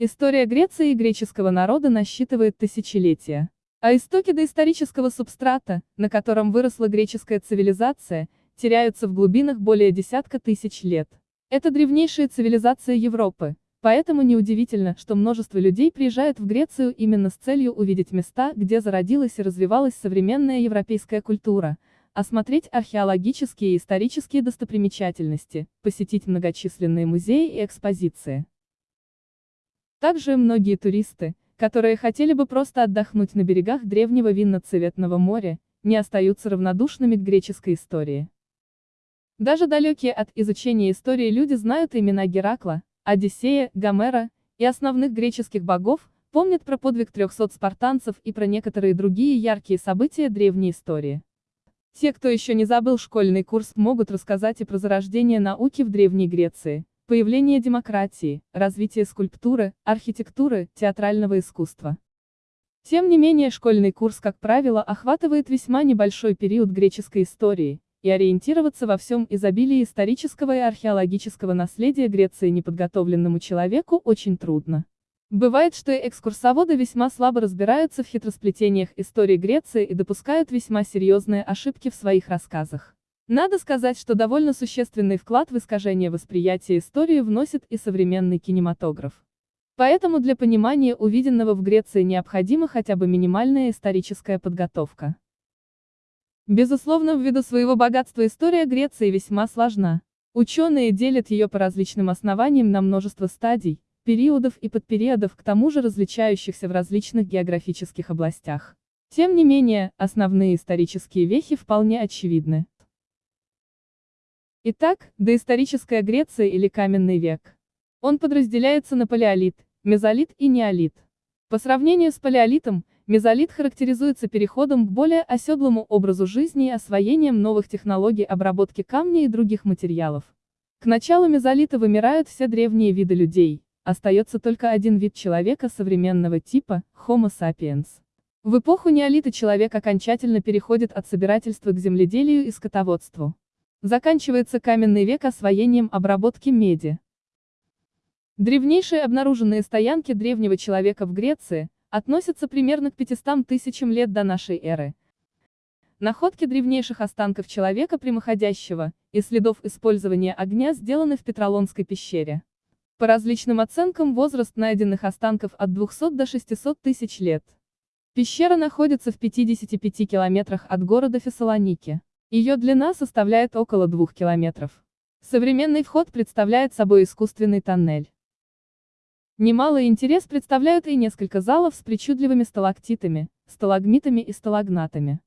История Греции и греческого народа насчитывает тысячелетия. А истоки доисторического субстрата, на котором выросла греческая цивилизация, теряются в глубинах более десятка тысяч лет. Это древнейшая цивилизация Европы, поэтому неудивительно, что множество людей приезжают в Грецию именно с целью увидеть места, где зародилась и развивалась современная европейская культура, осмотреть археологические и исторические достопримечательности, посетить многочисленные музеи и экспозиции. Также многие туристы, которые хотели бы просто отдохнуть на берегах древнего винно-цветного моря, не остаются равнодушными к греческой истории. Даже далекие от изучения истории люди знают имена Геракла, Одиссея, Гомера и основных греческих богов, помнят про подвиг 300 спартанцев и про некоторые другие яркие события древней истории. Те, кто еще не забыл школьный курс, могут рассказать и про зарождение науки в Древней Греции, Появление демократии, развитие скульптуры, архитектуры, театрального искусства. Тем не менее школьный курс, как правило, охватывает весьма небольшой период греческой истории, и ориентироваться во всем изобилии исторического и археологического наследия Греции неподготовленному человеку очень трудно. Бывает, что и экскурсоводы весьма слабо разбираются в хитросплетениях истории Греции и допускают весьма серьезные ошибки в своих рассказах. Надо сказать, что довольно существенный вклад в искажение восприятия истории вносит и современный кинематограф. Поэтому для понимания увиденного в Греции необходима хотя бы минимальная историческая подготовка. Безусловно, ввиду своего богатства история Греции весьма сложна. Ученые делят ее по различным основаниям на множество стадий, периодов и подпериодов, к тому же различающихся в различных географических областях. Тем не менее, основные исторические вехи вполне очевидны. Итак, доисторическая Греция или каменный век. Он подразделяется на палеолит, мезолит и неолит. По сравнению с палеолитом, мезолит характеризуется переходом к более оседлому образу жизни и освоением новых технологий обработки камня и других материалов. К началу мезолита вымирают все древние виды людей, остается только один вид человека современного типа – Homo sapiens. В эпоху неолита человек окончательно переходит от собирательства к земледелию и скотоводству. Заканчивается каменный век освоением обработки меди. Древнейшие обнаруженные стоянки древнего человека в Греции относятся примерно к 500 тысячам лет до нашей эры. Находки древнейших останков человека прямоходящего и следов использования огня сделаны в Петролонской пещере. По различным оценкам возраст найденных останков от 200 до 600 тысяч лет. Пещера находится в 55 километрах от города Фессалоники. Ее длина составляет около двух километров. Современный вход представляет собой искусственный тоннель. Немалый интерес представляют и несколько залов с причудливыми сталактитами, сталагмитами и сталагнатами.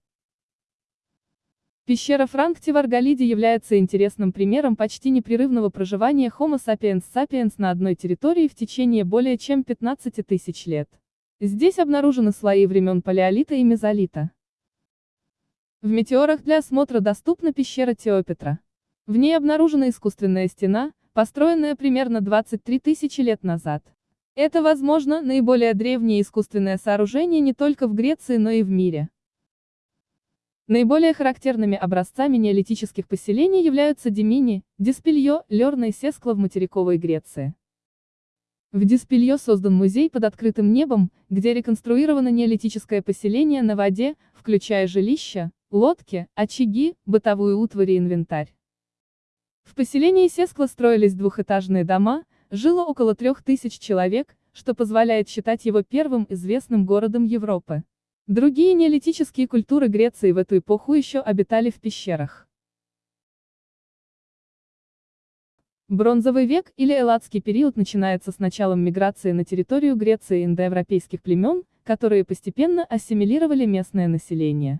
Пещера Франкти в Арголиде является интересным примером почти непрерывного проживания Homo sapiens sapiens на одной территории в течение более чем 15 тысяч лет. Здесь обнаружены слои времен палеолита и мезолита. В метеорах для осмотра доступна пещера Теопетра. В ней обнаружена искусственная стена, построенная примерно 23 тысячи лет назад. Это, возможно, наиболее древнее искусственное сооружение не только в Греции, но и в мире. Наиболее характерными образцами неолитических поселений являются Демини, Диспелье, Лерна и Сескла в материковой Греции. В Диспелье создан музей под открытым небом, где реконструировано неолитическое поселение на воде, включая жилища, лодки, очаги, бытовую утварь и инвентарь. В поселении Сескла строились двухэтажные дома, жило около трех тысяч человек, что позволяет считать его первым известным городом Европы. Другие неолитические культуры Греции в эту эпоху еще обитали в пещерах. Бронзовый век или Элладский период начинается с началом миграции на территорию Греции индоевропейских племен, которые постепенно ассимилировали местное население.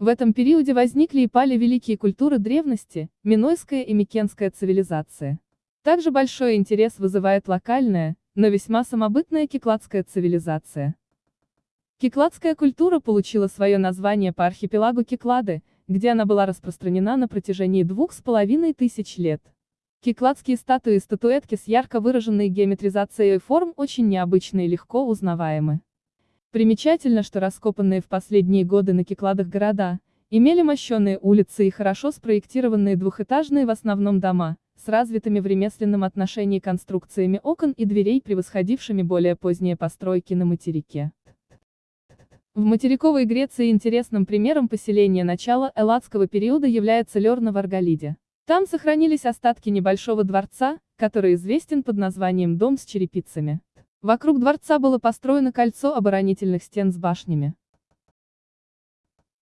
В этом периоде возникли и пали великие культуры древности, Минойская и Микенская цивилизация. Также большой интерес вызывает локальная, но весьма самобытная кикладская цивилизация. Кикладская культура получила свое название по архипелагу Киклады, где она была распространена на протяжении двух с половиной тысяч лет. Кикладские статуи и статуэтки с ярко выраженной геометризацией форм очень необычны и легко узнаваемы. Примечательно, что раскопанные в последние годы на Кикладах города, имели мощенные улицы и хорошо спроектированные двухэтажные в основном дома, с развитыми в ремесленном отношении конструкциями окон и дверей, превосходившими более поздние постройки на материке. В материковой Греции интересным примером поселения начала элладского периода является Лерна в Арголиде. Там сохранились остатки небольшого дворца, который известен под названием «Дом с черепицами». Вокруг дворца было построено кольцо оборонительных стен с башнями.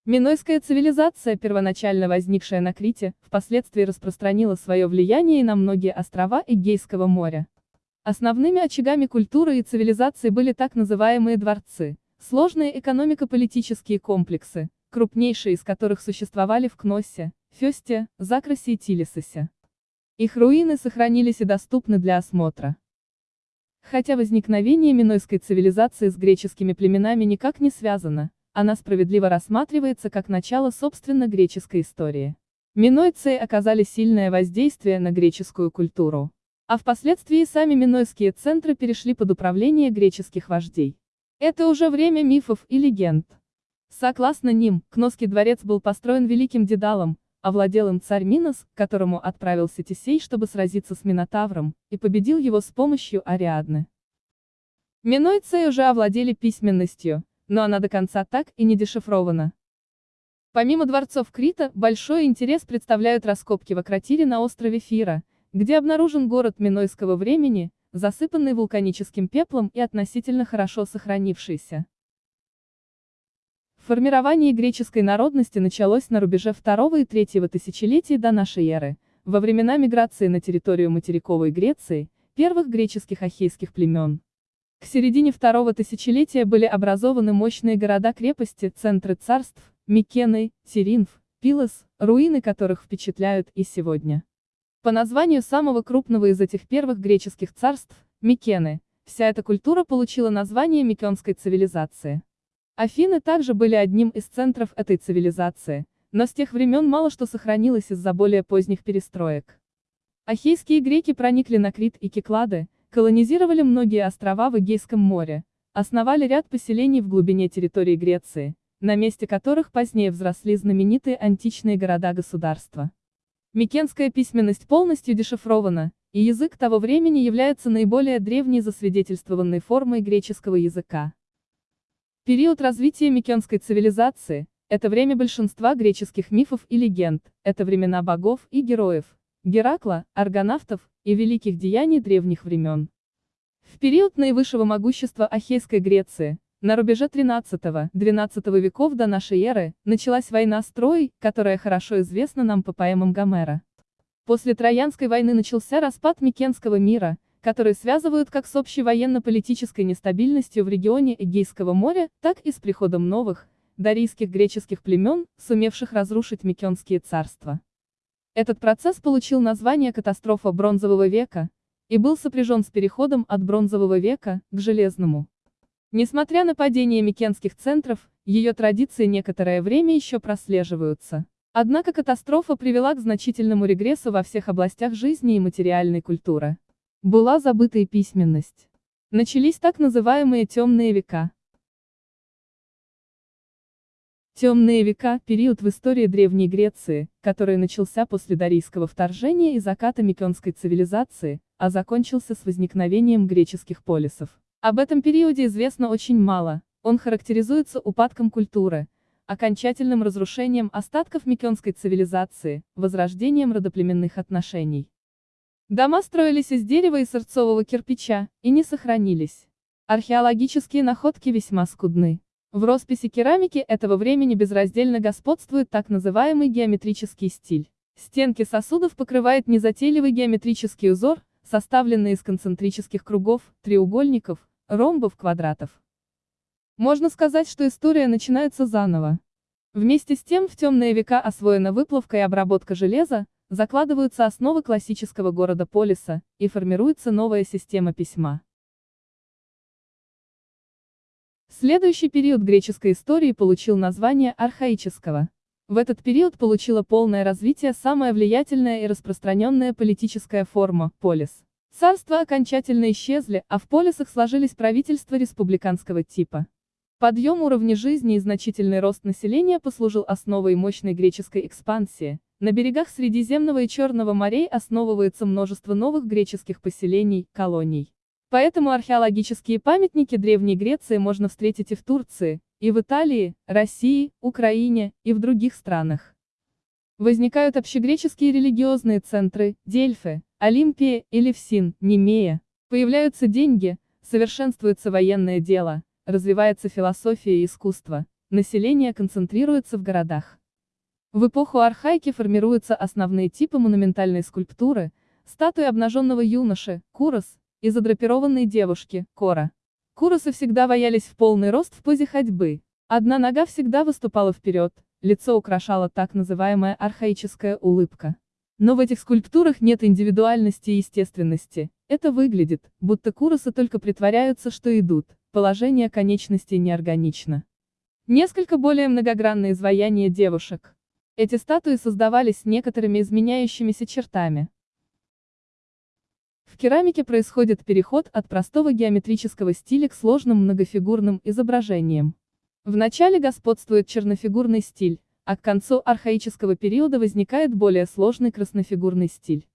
Минойская цивилизация, первоначально возникшая на Крите, впоследствии распространила свое влияние и на многие острова Эгейского моря. Основными очагами культуры и цивилизации были так называемые дворцы, Сложные экономико-политические комплексы, крупнейшие из которых существовали в Кноссе, Фесте, Закросе и Тилисосе. Их руины сохранились и доступны для осмотра. Хотя возникновение минойской цивилизации с греческими племенами никак не связано, она справедливо рассматривается как начало собственно греческой истории. Минойцы оказали сильное воздействие на греческую культуру. А впоследствии сами минойские центры перешли под управление греческих вождей. Это уже время мифов и легенд. Согласно ним, Кносский дворец был построен великим Дедалом, овладел им царь Минос, которому отправился Тесей, чтобы сразиться с Минотавром, и победил его с помощью Ариадны. Минойцы уже овладели письменностью, но она до конца так и не дешифрована. Помимо дворцов Крита, большой интерес представляют раскопки в Акротире на острове Фира, где обнаружен город Минойского времени, засыпанный вулканическим пеплом и относительно хорошо сохранившийся. Формирование греческой народности началось на рубеже второго и третьего тысячелетий до нашей эры, во времена миграции на территорию материковой Греции, первых греческих ахейских племен. К середине второго тысячелетия были образованы мощные города-крепости, центры царств, Микены, Сиринф, Пилос, руины которых впечатляют и сегодня. По названию самого крупного из этих первых греческих царств, Микены, вся эта культура получила название Микенской цивилизации. Афины также были одним из центров этой цивилизации, но с тех времен мало что сохранилось из-за более поздних перестроек. Ахейские греки проникли на Крит и Киклады, колонизировали многие острова в Эгейском море, основали ряд поселений в глубине территории Греции, на месте которых позднее взросли знаменитые античные города-государства. Микенская письменность полностью дешифрована, и язык того времени является наиболее древней засвидетельствованной формой греческого языка. Период развития Микенской цивилизации – это время большинства греческих мифов и легенд, это времена богов и героев, Геракла, аргонавтов и великих деяний древних времен. В период наивысшего могущества Ахейской Греции, на рубеже 13-12 веков до нашей эры, началась война с Троей, которая хорошо известна нам по поэмам Гомера. После Троянской войны начался распад Микенского мира, который связывают как с общей военно-политической нестабильностью в регионе Эгейского моря, так и с приходом новых, дарийских греческих племен, сумевших разрушить Микенские царства. Этот процесс получил название катастрофа Бронзового века и был сопряжен с переходом от Бронзового века к Железному. Несмотря на падение микенских центров, ее традиции некоторое время еще прослеживаются. Однако катастрофа привела к значительному регрессу во всех областях жизни и материальной культуры. Была забыта и письменность. Начались так называемые темные века. Темные века – период в истории Древней Греции, который начался после Дарийского вторжения и заката Микенской цивилизации, а закончился с возникновением греческих полисов. Об этом периоде известно очень мало, он характеризуется упадком культуры, окончательным разрушением остатков микенской цивилизации, возрождением родоплеменных отношений. Дома строились из дерева и сырцового кирпича, и не сохранились. Археологические находки весьма скудны. В росписи керамики этого времени безраздельно господствует так называемый геометрический стиль. Стенки сосудов покрывает незатейливый геометрический узор, составленный из концентрических кругов, треугольников, ромбов, квадратов. Можно сказать, что история начинается заново. Вместе с тем в темные века освоена выплавка и обработка железа, закладываются основы классического города-полиса, и формируется новая система письма. Следующий период греческой истории получил название архаического. В этот период получила полное развитие самая влиятельная и распространенная политическая форма – полис. Царства окончательно исчезли, а в полисах сложились правительства республиканского типа. Подъем уровня жизни и значительный рост населения послужил основой мощной греческой экспансии, на берегах Средиземного и Черного морей основывается множество новых греческих поселений, колоний. Поэтому археологические памятники Древней Греции можно встретить и в Турции, и в Италии, России, Украине, и в других странах. Возникают общегреческие религиозные центры, Дельфы, Олимпия, Элевсин, Немея. Появляются деньги, совершенствуется военное дело, развивается философия и искусство, население концентрируется в городах. В эпоху архаики формируются основные типы монументальной скульптуры, статуи обнаженного юноши, курос, и задрапированной девушки, кора. Куросы всегда ваялись в полный рост в позе ходьбы. Одна нога всегда выступала вперед, лицо украшала так называемая архаическая улыбка. Но в этих скульптурах нет индивидуальности и естественности. Это выглядит, будто куросы только притворяются, что идут, положение конечностей неорганично. Несколько более многогранные изваяния девушек. Эти статуи создавались некоторыми изменяющимися чертами. В керамике происходит переход от простого геометрического стиля к сложным многофигурным изображениям. В начале господствует чернофигурный стиль, а к концу архаического периода возникает более сложный краснофигурный стиль.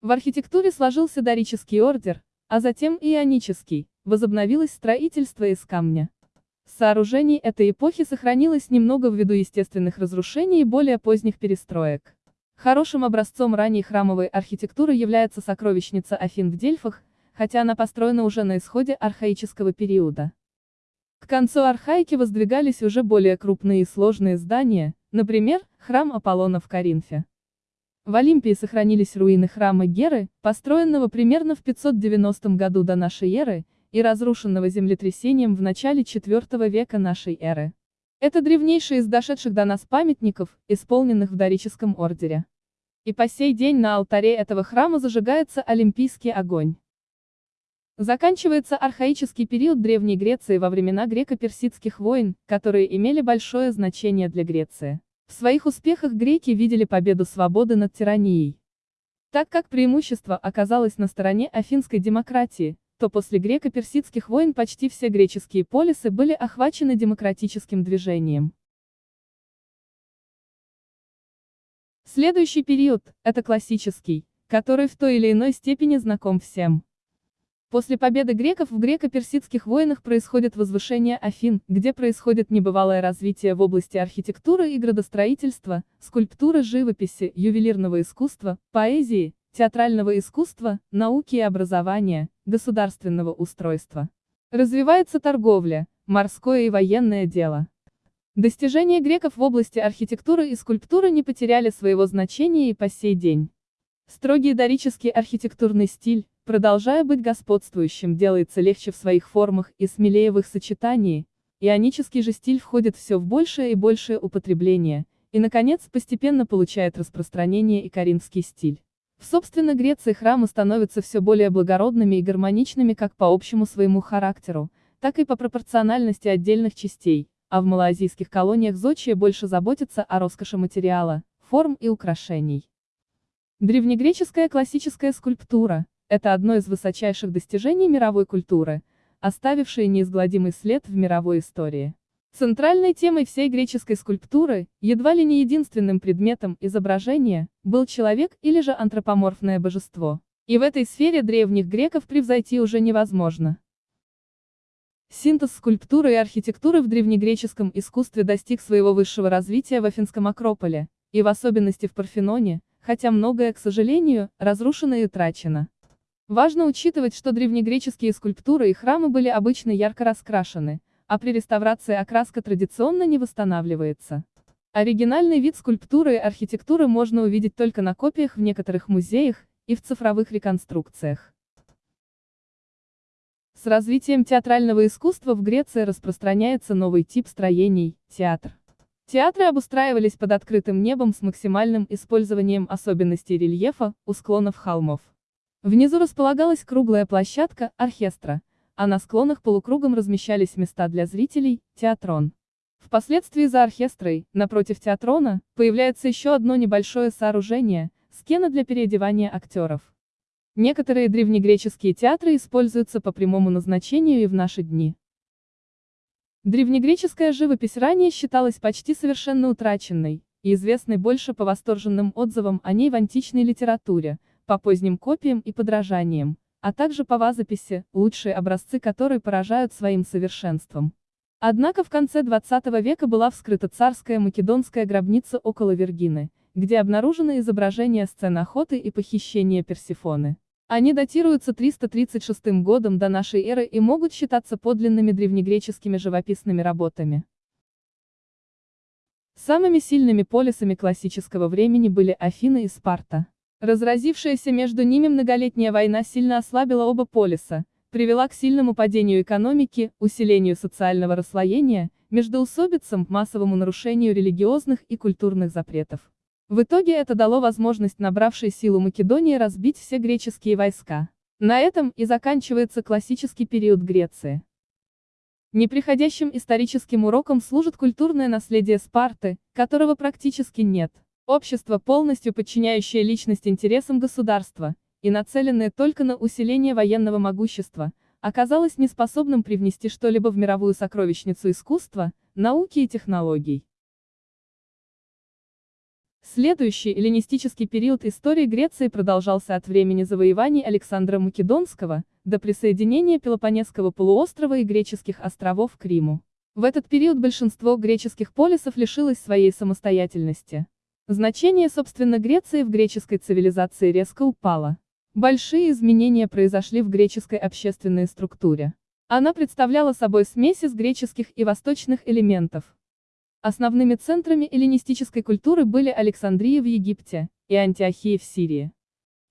В архитектуре сложился дорический ордер, а затем ионический, возобновилось строительство из камня. Сооружений этой эпохи сохранилось немного ввиду естественных разрушений и более поздних перестроек. Хорошим образцом ранней храмовой архитектуры является сокровищница Афин в Дельфах, хотя она построена уже на исходе архаического периода. К концу архаики воздвигались уже более крупные и сложные здания, например, храм Аполлона в Коринфе. В Олимпии сохранились руины храма Геры, построенного примерно в 590 году до нашей эры, и разрушенного землетрясением в начале IV века нашей эры. Это древнейший из дошедших до нас памятников, исполненных в дорическом ордере. И по сей день на алтаре этого храма зажигается олимпийский огонь. Заканчивается архаический период Древней Греции во времена греко-персидских войн, которые имели большое значение для Греции. В своих успехах греки видели победу свободы над тиранией. Так как преимущество оказалось на стороне афинской демократии, то после греко-персидских войн почти все греческие полисы были охвачены демократическим движением. Следующий период – это классический, который в той или иной степени знаком всем. После победы греков в греко-персидских войнах происходит возвышение Афин, где происходит небывалое развитие в области архитектуры и градостроительства, скульптуры живописи, ювелирного искусства, поэзии, театрального искусства, науки и образования, государственного устройства. Развивается торговля, морское и военное дело. Достижения греков в области архитектуры и скульптуры не потеряли своего значения и по сей день. Строгий дорический архитектурный стиль, продолжая быть господствующим, делается легче в своих формах и смелее в их сочетании, ионический же стиль входит все в большее и большее употребление, и, наконец, постепенно получает распространение и коринфский стиль. Собственно Греции храмы становятся все более благородными и гармоничными как по общему своему характеру, так и по пропорциональности отдельных частей, а в малоазийских колониях зодчие больше заботятся о роскоши материала, форм и украшений. Древнегреческая классическая скульптура, это одно из высочайших достижений мировой культуры, оставившее неизгладимый след в мировой истории. Центральной темой всей греческой скульптуры, едва ли не единственным предметом изображения, был человек или же антропоморфное божество. И в этой сфере древних греков превзойти уже невозможно. Синтез скульптуры и архитектуры в древнегреческом искусстве достиг своего высшего развития в Афинском Акрополе, и в особенности в Парфеноне, хотя многое, к сожалению, разрушено и утрачено. Важно учитывать, что древнегреческие скульптуры и храмы были обычно ярко раскрашены, а при реставрации окраска традиционно не восстанавливается. Оригинальный вид скульптуры и архитектуры можно увидеть только на копиях в некоторых музеях и в цифровых реконструкциях. С развитием театрального искусства в Греции распространяется новый тип строений – театр. Театры обустраивались под открытым небом с максимальным использованием особенностей рельефа у склонов холмов. Внизу располагалась круглая площадка, оркестра, а на склонах полукругом размещались места для зрителей, театрон. Впоследствии за оркестрой, напротив театрона, появляется еще одно небольшое сооружение – скена для переодевания актеров. Некоторые древнегреческие театры используются по прямому назначению и в наши дни. Древнегреческая живопись ранее считалась почти совершенно утраченной, и известной больше по восторженным отзывам о ней в античной литературе, по поздним копиям и подражаниям, а также по вазописи, лучшие образцы которой поражают своим совершенством. Однако в конце 20 века была вскрыта царская македонская гробница около Вергины, где обнаружены изображения сцен охоты и похищения Персифоны. Они датируются 336 годом до нашей эры и могут считаться подлинными древнегреческими живописными работами. Самыми сильными полисами классического времени были Афины и Спарта. Разразившаяся между ними многолетняя война сильно ослабила оба полиса, привела к сильному падению экономики, усилению социального расслоения, междоусобицам, массовому нарушению религиозных и культурных запретов. В итоге это дало возможность набравшей силу Македонии разбить все греческие войска. На этом и заканчивается классический период Греции. Неприходящим историческим уроком служит культурное наследие Спарты, которого практически нет. Общество, полностью подчиняющее личность интересам государства, и нацеленное только на усиление военного могущества, оказалось неспособным привнести что-либо в мировую сокровищницу искусства, науки и технологий. Следующий эллинистический период истории Греции продолжался от времени завоеваний Александра Македонского, до присоединения Пелопонесского полуострова и греческих островов к Риму. В этот период большинство греческих полисов лишилось своей самостоятельности. Значение собственно Греции в греческой цивилизации резко упало. Большие изменения произошли в греческой общественной структуре. Она представляла собой смесь из греческих и восточных элементов. Основными центрами эллинистической культуры были Александрия в Египте и Антиохия в Сирии.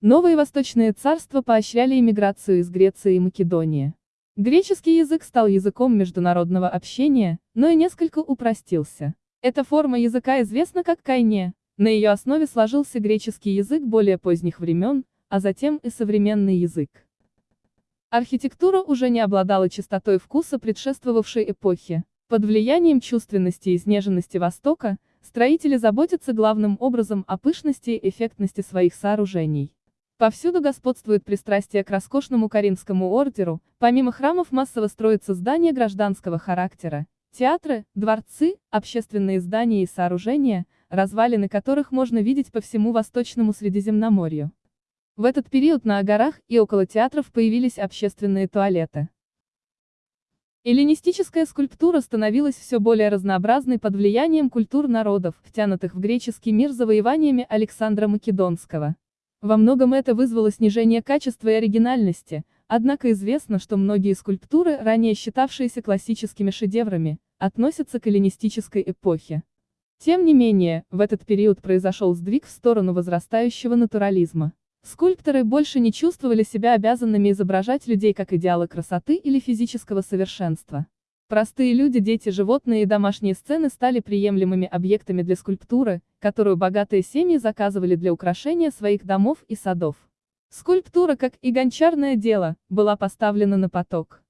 Новые восточные царства поощряли иммиграцию из Греции и Македонии. Греческий язык стал языком международного общения, но и несколько упростился. Эта форма языка известна как кайне, на ее основе сложился греческий язык более поздних времен, а затем и современный язык. Архитектура уже не обладала чистотой вкуса предшествовавшей эпохи. Под влиянием чувственности и изнеженности Востока, строители заботятся главным образом о пышности и эффектности своих сооружений. Повсюду господствует пристрастие к роскошному Каринскому ордеру, помимо храмов массово строятся здания гражданского характера, театры, дворцы, общественные здания и сооружения, развалины которых можно видеть по всему Восточному Средиземноморью. В этот период на горах и около театров появились общественные туалеты. Эллинистическая скульптура становилась все более разнообразной под влиянием культур народов, втянутых в греческий мир завоеваниями Александра Македонского. Во многом это вызвало снижение качества и оригинальности, однако известно, что многие скульптуры, ранее считавшиеся классическими шедеврами, относятся к эллинистической эпохе. Тем не менее, в этот период произошел сдвиг в сторону возрастающего натурализма. Скульпторы больше не чувствовали себя обязанными изображать людей как идеалы красоты или физического совершенства. Простые люди, дети, животные и домашние сцены стали приемлемыми объектами для скульптуры, которую богатые семьи заказывали для украшения своих домов и садов. Скульптура, как и гончарное дело, была поставлена на поток.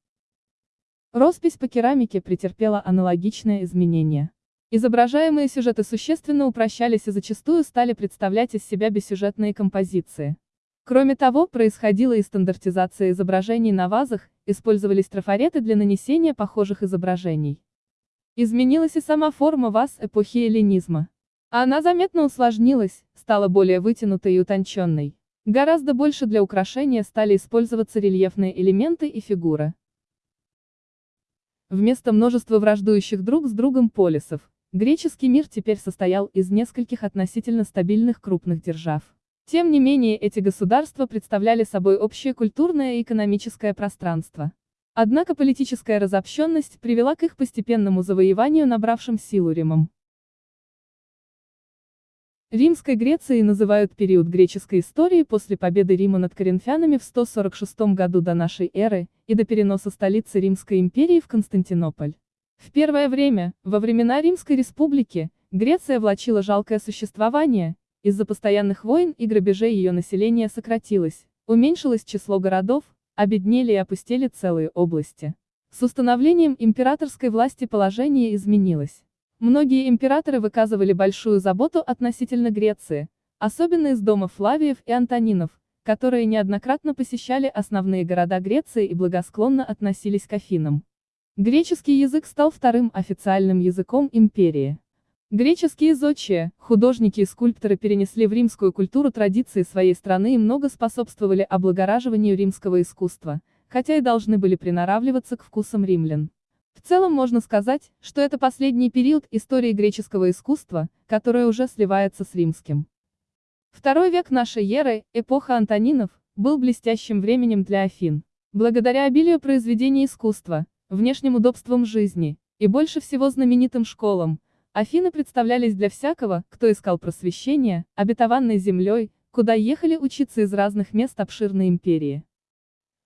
Роспись по керамике претерпела аналогичное изменение. Изображаемые сюжеты существенно упрощались и зачастую стали представлять из себя бессюжетные композиции. Кроме того, происходила и стандартизация изображений на вазах, использовались трафареты для нанесения похожих изображений. Изменилась и сама форма ваз эпохи эллинизма. Она заметно усложнилась, стала более вытянутой и утонченной. Гораздо больше для украшения стали использоваться рельефные элементы и фигуры. Вместо множества враждующих друг с другом полисов, Греческий мир теперь состоял из нескольких относительно стабильных крупных держав. Тем не менее эти государства представляли собой общее культурное и экономическое пространство. Однако политическая разобщенность привела к их постепенному завоеванию набравшим силу Римом. Римской Грецией называют период греческой истории после победы Рима над коринфянами в 146 году до нашей эры, и до переноса столицы Римской империи в Константинополь. В первое время, во времена Римской республики, Греция влачила жалкое существование, из-за постоянных войн и грабежей ее население сократилось, уменьшилось число городов, обеднели и опустели целые области. С установлением императорской власти положение изменилось. Многие императоры выказывали большую заботу относительно Греции, особенно из дома Флавиев и Антонинов, которые неоднократно посещали основные города Греции и благосклонно относились к Афинам. Греческий язык стал вторым официальным языком империи. Греческие зодчие, художники и скульпторы перенесли в римскую культуру традиции своей страны и много способствовали облагораживанию римского искусства, хотя и должны были приноравливаться к вкусам римлян. В целом можно сказать, что это последний период истории греческого искусства, которое уже сливается с римским. Второй век нашей эры, эпоха Антонинов, был блестящим временем для Афин. Благодаря обилию произведений искусства, внешним удобствам жизни, и больше всего знаменитым школам, Афины представлялись для всякого, кто искал просвещения, обетованной землей, куда ехали учиться из разных мест обширной империи.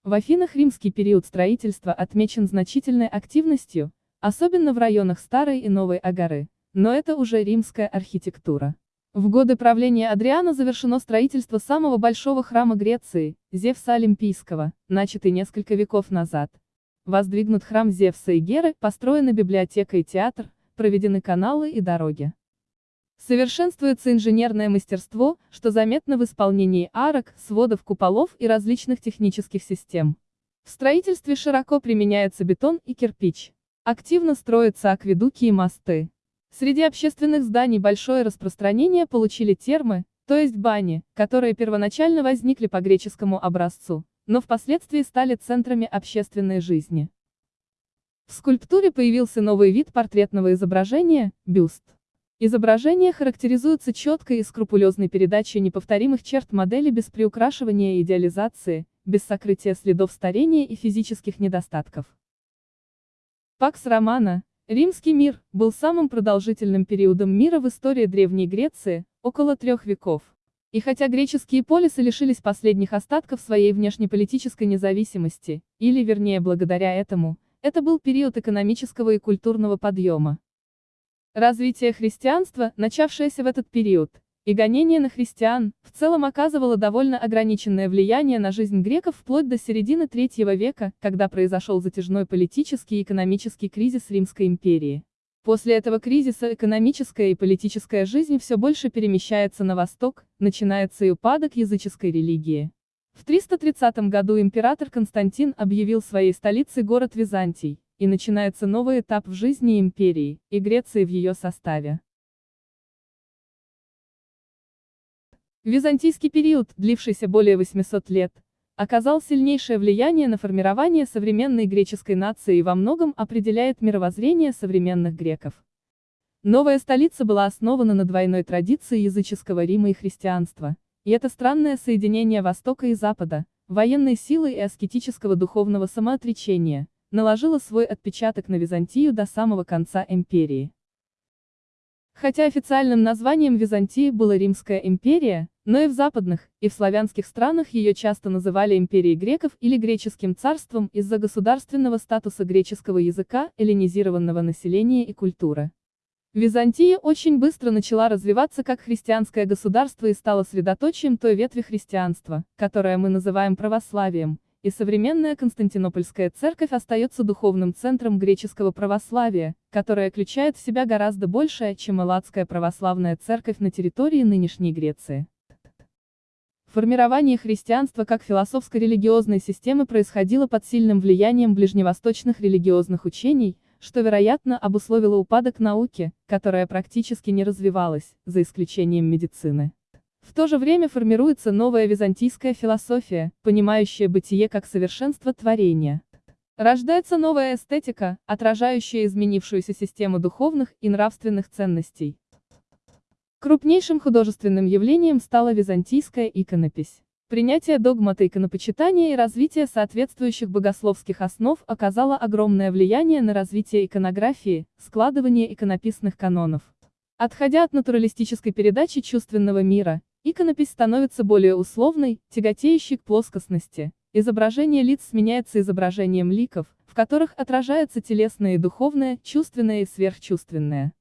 В Афинах римский период строительства отмечен значительной активностью, особенно в районах Старой и Новой Агары, но это уже римская архитектура. В годы правления Адриана завершено строительство самого большого храма Греции, Зевса Олимпийского, начатый несколько веков назад. Воздвигнут храм Зевса и Геры, построена библиотека и театр, проведены каналы и дороги. Совершенствуется инженерное мастерство, что заметно в исполнении арок, сводов куполов и различных технических систем. В строительстве широко применяется бетон и кирпич. Активно строятся акведуки и мосты. Среди общественных зданий большое распространение получили термы, то есть бани, которые первоначально возникли по греческому образцу но впоследствии стали центрами общественной жизни. В скульптуре появился новый вид портретного изображения – бюст. Изображение характеризуется четкой и скрупулезной передачей неповторимых черт модели без приукрашивания и идеализации, без сокрытия следов старения и физических недостатков. Пакс Романа, римский мир, был самым продолжительным периодом мира в истории Древней Греции, около трех веков. И хотя греческие полисы лишились последних остатков своей внешнеполитической независимости, или вернее благодаря этому, это был период экономического и культурного подъема. Развитие христианства, начавшееся в этот период, и гонение на христиан, в целом оказывало довольно ограниченное влияние на жизнь греков вплоть до середины третьего века, когда произошел затяжной политический и экономический кризис Римской империи. После этого кризиса экономическая и политическая жизнь все больше перемещается на восток, начинается и упадок языческой религии. В 330 году император Константин объявил своей столицей город Византий, и начинается новый этап в жизни империи, и Греции в ее составе. Византийский период, длившийся более 800 лет, оказал сильнейшее влияние на формирование современной греческой нации и во многом определяет мировоззрение современных греков. Новая столица была основана на двойной традиции языческого Рима и христианства, и это странное соединение Востока и Запада, военной силы и аскетического духовного самоотречения, наложило свой отпечаток на Византию до самого конца империи. Хотя официальным названием Византии была Римская империя, но и в западных, и в славянских странах ее часто называли империей греков или греческим царством из-за государственного статуса греческого языка, эллинизированного населения и культуры. Византия очень быстро начала развиваться как христианское государство и стала средоточием той ветви христианства, которое мы называем православием, и современная Константинопольская церковь остается духовным центром греческого православия, которое включает в себя гораздо большее, чем Элладская православная церковь на территории нынешней Греции. Формирование христианства как философско-религиозной системы происходило под сильным влиянием ближневосточных религиозных учений, что, вероятно, обусловило упадок науки, которая практически не развивалась, за исключением медицины. В то же время формируется новая византийская философия, понимающая бытие как совершенство творения. Рождается новая эстетика, отражающая изменившуюся систему духовных и нравственных ценностей. Крупнейшим художественным явлением стала византийская иконопись. Принятие догмата иконопочитания и развитие соответствующих богословских основ оказало огромное влияние на развитие иконографии, складывание иконописных канонов. Отходя от натуралистической передачи чувственного мира, иконопись становится более условной, тяготеющей к плоскостности. Изображение лиц сменяется изображением ликов, в которых отражается телесное и духовное, чувственное и сверхчувственное.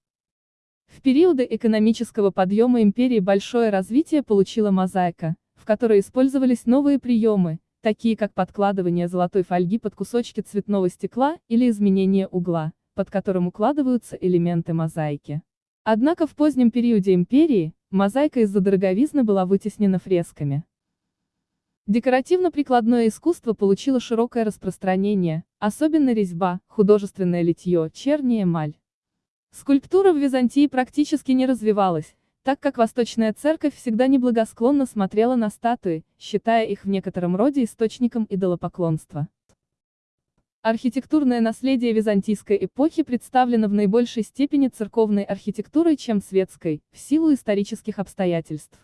В периоды экономического подъема империи большое развитие получила мозаика, в которой использовались новые приемы, такие как подкладывание золотой фольги под кусочки цветного стекла или изменение угла, под которым укладываются элементы мозаики. Однако в позднем периоде империи, мозаика из-за дороговизны была вытеснена фресками. Декоративно-прикладное искусство получило широкое распространение, особенно резьба, художественное литье, черни эмаль. Скульптура в Византии практически не развивалась, так как Восточная Церковь всегда неблагосклонно смотрела на статуи, считая их в некотором роде источником идолопоклонства. Архитектурное наследие византийской эпохи представлено в наибольшей степени церковной архитектурой, чем светской, в силу исторических обстоятельств.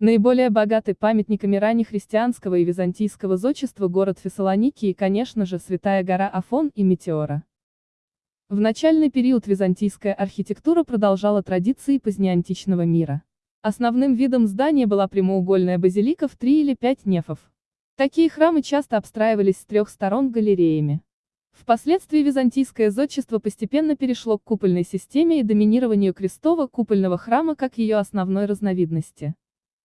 Наиболее богаты памятниками раннехристианского и византийского зодчества город Фессалоники и, конечно же, Святая гора Афон и Метеора. В начальный период византийская архитектура продолжала традиции позднеантичного мира. Основным видом здания была прямоугольная базилика в три или пять нефов. Такие храмы часто обстраивались с трех сторон галереями. Впоследствии византийское зодчество постепенно перешло к купольной системе и доминированию крестового купольного храма как ее основной разновидности.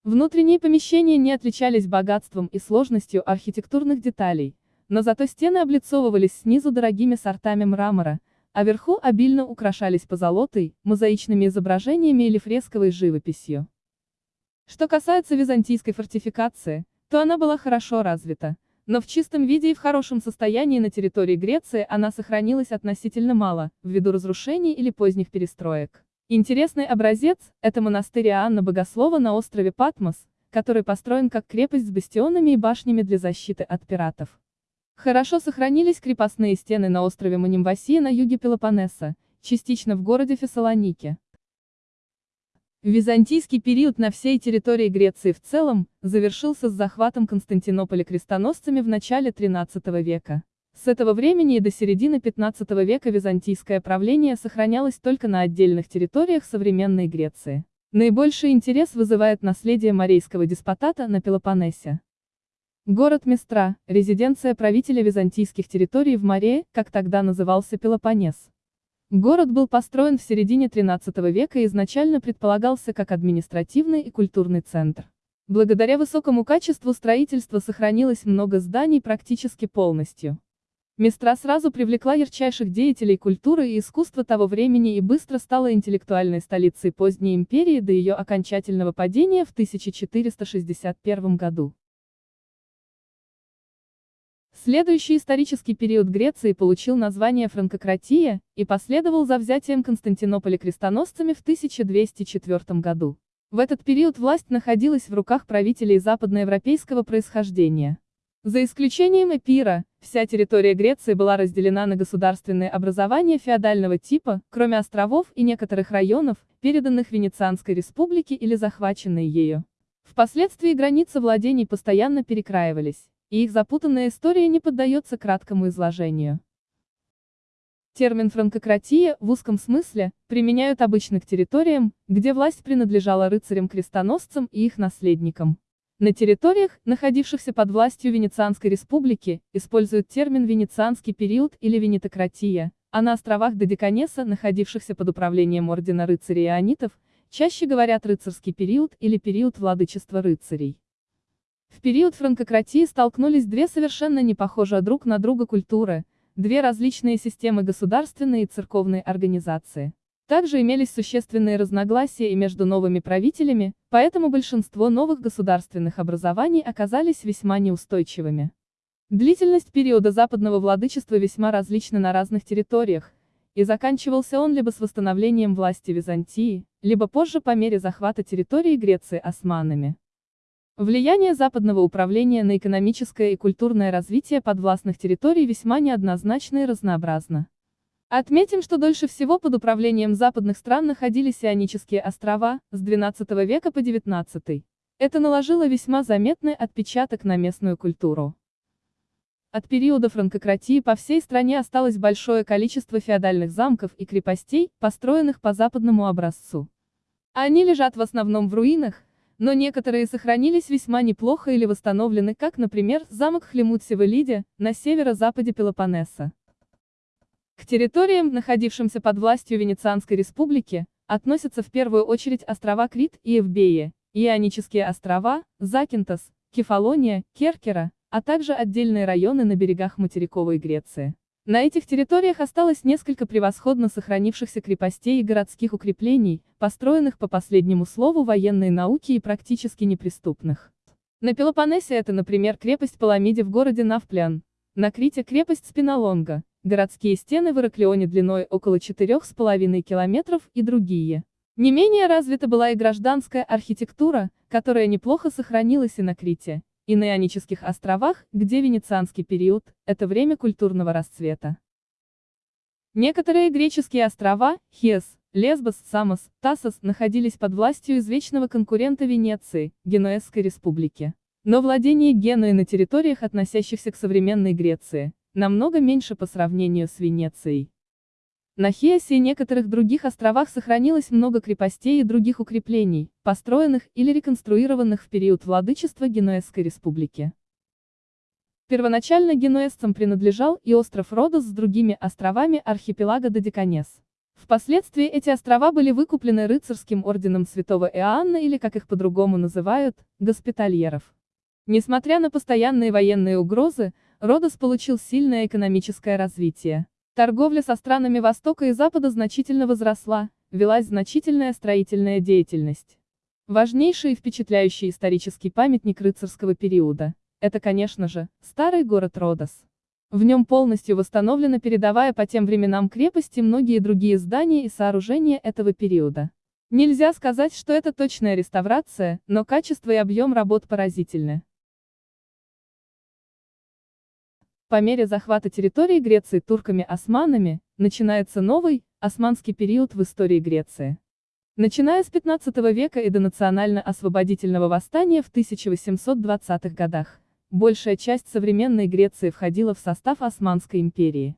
Внутренние помещения не отличались богатством и сложностью архитектурных деталей, но зато стены облицовывались снизу дорогими сортами мрамора, а вверху обильно украшались позолотой, мозаичными изображениями или фресковой живописью. Что касается византийской фортификации, то она была хорошо развита, но в чистом виде и в хорошем состоянии на территории Греции она сохранилась относительно мало, ввиду разрушений или поздних перестроек. Интересный образец – это монастырь Иоанна Богослова на острове Патмос, который построен как крепость с бастионами и башнями для защиты от пиратов. Хорошо сохранились крепостные стены на острове Манимвасия на юге Пелопоннеса, частично в городе Фессалонике. Византийский период на всей территории Греции в целом, завершился с захватом Константинополя крестоносцами в начале XIII века. С этого времени и до середины XV века византийское правление сохранялось только на отдельных территориях современной Греции. Наибольший интерес вызывает наследие Марийского деспотата на Пелопоннесе. Город Местра, резиденция правителя византийских территорий в Марее, как тогда назывался Пелопоннес. Город был построен в середине XIII века и изначально предполагался как административный и культурный центр. Благодаря высокому качеству строительства сохранилось много зданий практически полностью. Местра сразу привлекла ярчайших деятелей культуры и искусства того времени и быстро стала интеллектуальной столицей поздней империи до ее окончательного падения в 1461 году. Следующий исторический период Греции получил название Франкократия, и последовал за взятием Константинополя крестоносцами в 1204 году. В этот период власть находилась в руках правителей западноевропейского происхождения. За исключением Эпира, вся территория Греции была разделена на государственные образования феодального типа, кроме островов и некоторых районов, переданных Венецианской республике или захваченной ею. Впоследствии границы владений постоянно перекраивались и их запутанная история не поддается краткому изложению. Термин «франкократия» в узком смысле применяют обычно к территориям, где власть принадлежала рыцарям-крестоносцам и их наследникам. На территориях, находившихся под властью Венецианской республики, используют термин «венецианский период» или «венетократия», а на островах Додеканеса, находившихся под управлением ордена рыцарей ионитов, чаще говорят «рыцарский период» или «период владычества рыцарей». В период франкократии столкнулись две совершенно не похожие друг на друга культуры, две различные системы государственной и церковной организации. Также имелись существенные разногласия и между новыми правителями, поэтому большинство новых государственных образований оказались весьма неустойчивыми. Длительность периода западного владычества весьма различна на разных территориях, и заканчивался он либо с восстановлением власти Византии, либо позже по мере захвата территории Греции османами. Влияние западного управления на экономическое и культурное развитие подвластных территорий весьма неоднозначно и разнообразно. Отметим, что дольше всего под управлением западных стран находились Ионические острова, с XII века по XIX. Это наложило весьма заметный отпечаток на местную культуру. От периода франкократии по всей стране осталось большое количество феодальных замков и крепостей, построенных по западному образцу. Они лежат в основном в руинах, но некоторые сохранились весьма неплохо или восстановлены, как, например, замок Хлемут-Севелиде, на северо-западе Пелопоннеса. К территориям, находившимся под властью Венецианской республики, относятся в первую очередь острова Крит и Эвбея, Ионические острова, Закинтос, Кефалония, Керкера, а также отдельные районы на берегах материковой Греции. На этих территориях осталось несколько превосходно сохранившихся крепостей и городских укреплений, построенных по последнему слову военной науки и практически неприступных. На Пелопоннесе это, например, крепость Паламиде в городе Навплян, на Крите крепость Спинолонга, городские стены в Ираклионе длиной около 4,5 километров и другие. Не менее развита была и гражданская архитектура, которая неплохо сохранилась и на Крите, и на Ионических островах, где венецианский период – это время культурного расцвета. Некоторые греческие острова, Хес, Лесбос, Самос, Тасос, находились под властью извечного конкурента Венеции, Генуэзской республики. Но владение Генуи на территориях, относящихся к современной Греции, намного меньше по сравнению с Венецией. На Хиасе и некоторых других островах сохранилось много крепостей и других укреплений, построенных или реконструированных в период владычества Генуэзской республики. Первоначально генуэзцам принадлежал и остров Родос с другими островами архипелага Додеканес. Впоследствии эти острова были выкуплены рыцарским орденом святого Иоанна или, как их по-другому называют, госпитальеров. Несмотря на постоянные военные угрозы, Родос получил сильное экономическое развитие. Торговля со странами Востока и Запада значительно возросла, велась значительная строительная деятельность. Важнейший и впечатляющий исторический памятник рыцарского периода это, конечно же, старый город Родос. В нем полностью восстановлена передовая по тем временам крепость и многие другие здания и сооружения этого периода. Нельзя сказать, что это точная реставрация, но качество и объем работ поразительны. По мере захвата территории Греции турками-османами, начинается новый, османский период в истории Греции. Начиная с 15 века и до национально-освободительного восстания в 1820-х годах, большая часть современной Греции входила в состав Османской империи.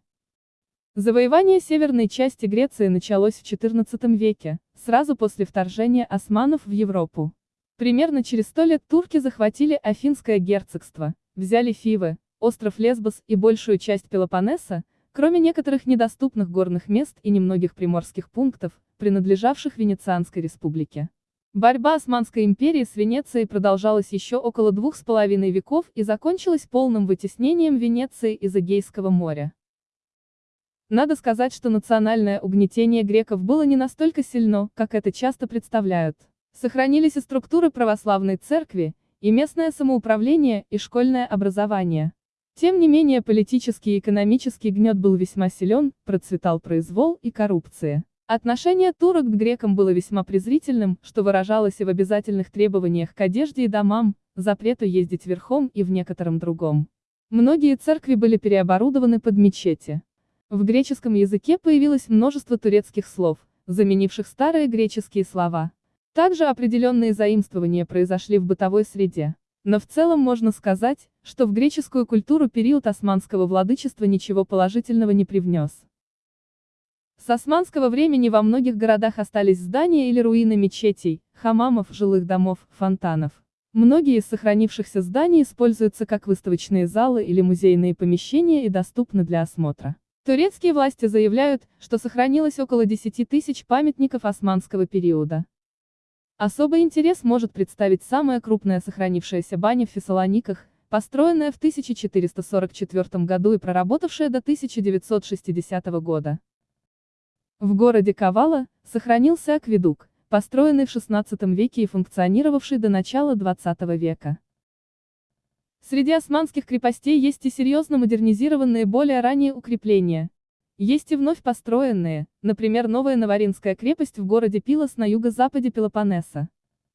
Завоевание северной части Греции началось в XIV веке, сразу после вторжения османов в Европу. Примерно через сто лет турки захватили Афинское герцогство, взяли Фивы, остров Лесбос и большую часть Пелопоннеса, кроме некоторых недоступных горных мест и немногих приморских пунктов, принадлежавших Венецианской республике. Борьба Османской империи с Венецией продолжалась еще около двух с половиной веков и закончилась полным вытеснением Венеции из Эгейского моря. Надо сказать, что национальное угнетение греков было не настолько сильно, как это часто представляют. Сохранились и структуры православной церкви, и местное самоуправление, и школьное образование. Тем не менее политический и экономический гнет был весьма силен, процветал произвол и коррупция. Отношение турок к грекам было весьма презрительным, что выражалось и в обязательных требованиях к одежде и домам, запрету ездить верхом и в некотором другом. Многие церкви были переоборудованы под мечети. В греческом языке появилось множество турецких слов, заменивших старые греческие слова. Также определенные заимствования произошли в бытовой среде. Но в целом можно сказать, что в греческую культуру период османского владычества ничего положительного не привнес. С османского времени во многих городах остались здания или руины мечетей, хамамов, жилых домов, фонтанов. Многие из сохранившихся зданий используются как выставочные залы или музейные помещения и доступны для осмотра. Турецкие власти заявляют, что сохранилось около 10 тысяч памятников османского периода. Особый интерес может представить самая крупная сохранившаяся баня в Фессалониках, построенная в 1444 году и проработавшая до 1960 года. В городе Кавала сохранился акведук, построенный в XVI веке и функционировавший до начала XX века. Среди османских крепостей есть и серьезно модернизированные более ранние укрепления. Есть и вновь построенные, например, новая Наваринская крепость в городе Пилос на юго-западе Пелопоннеса.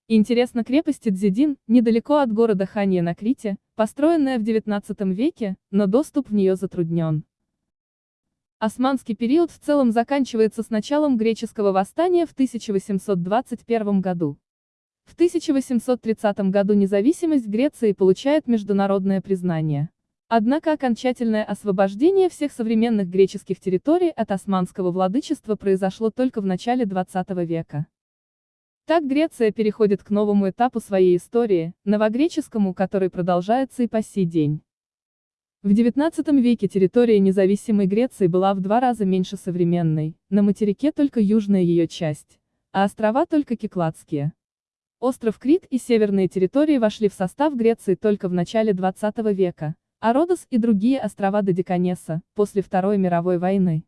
Интересна крепость Дзидин, недалеко от города Хания на Крите, построенная в XIX веке, но доступ в нее затруднен. Османский период в целом заканчивается с началом греческого восстания в 1821 году. В 1830 году независимость Греции получает международное признание. Однако окончательное освобождение всех современных греческих территорий от османского владычества произошло только в начале 20 века. Так Греция переходит к новому этапу своей истории, новогреческому, который продолжается и по сей день. В XIX веке территория независимой Греции была в два раза меньше современной, на материке только южная ее часть, а острова только Кикладские. Остров Крит и северные территории вошли в состав Греции только в начале XX века, а Родос и другие острова Додеканеса, после Второй мировой войны.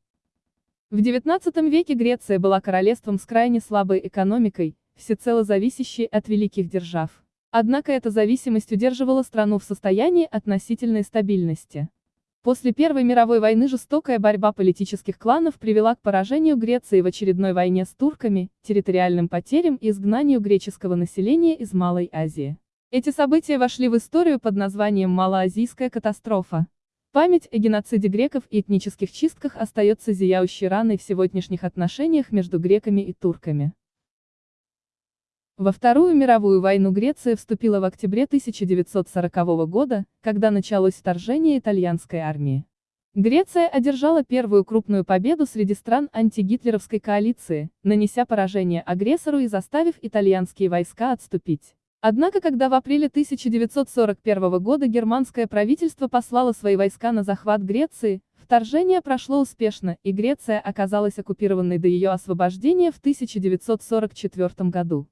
В XIX веке Греция была королевством с крайне слабой экономикой, всецело зависящей от великих держав. Однако эта зависимость удерживала страну в состоянии относительной стабильности. После Первой мировой войны жестокая борьба политических кланов привела к поражению Греции в очередной войне с турками, территориальным потерям и изгнанию греческого населения из Малой Азии. Эти события вошли в историю под названием Малоазийская катастрофа. Память о геноциде греков и этнических чистках остается зияющей раной в сегодняшних отношениях между греками и турками. Во Вторую мировую войну Греция вступила в октябре 1940 года, когда началось вторжение итальянской армии. Греция одержала первую крупную победу среди стран антигитлеровской коалиции, нанеся поражение агрессору и заставив итальянские войска отступить. Однако когда в апреле 1941 года германское правительство послало свои войска на захват Греции, вторжение прошло успешно, и Греция оказалась оккупированной до ее освобождения в 1944 году.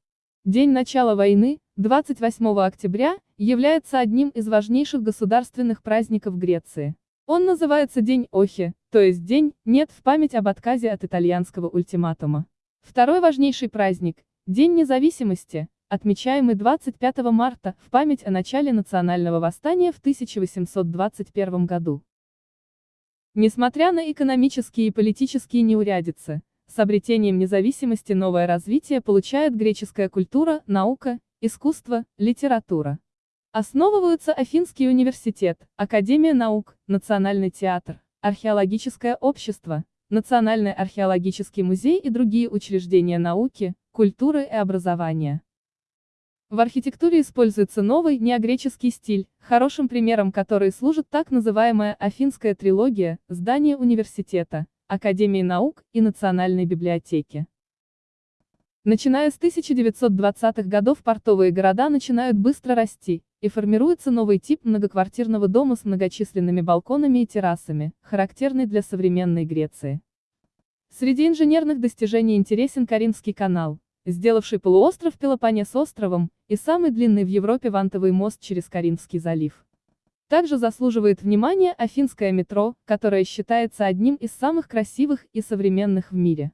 День начала войны, 28 октября, является одним из важнейших государственных праздников Греции. Он называется День Охи, то есть день, нет в память об отказе от итальянского ультиматума. Второй важнейший праздник, День независимости, отмечаемый 25 марта, в память о начале национального восстания в 1821 году. Несмотря на экономические и политические неурядицы, с обретением независимости новое развитие получает греческая культура, наука, искусство, литература. Основываются Афинский университет, Академия наук, Национальный театр, Археологическое общество, Национальный археологический музей и другие учреждения науки, культуры и образования. В архитектуре используется новый, неогреческий стиль, хорошим примером который служит так называемая Афинская трилогия, здание университета, Академии наук и Национальной библиотеки. Начиная с 1920-х годов портовые города начинают быстро расти, и формируется новый тип многоквартирного дома с многочисленными балконами и террасами, характерный для современной Греции. Среди инженерных достижений интересен Каринский канал, сделавший полуостров Пелопоннес островом, и самый длинный в Европе вантовый мост через Каринский залив. Также заслуживает внимания афинское метро, которое считается одним из самых красивых и современных в мире.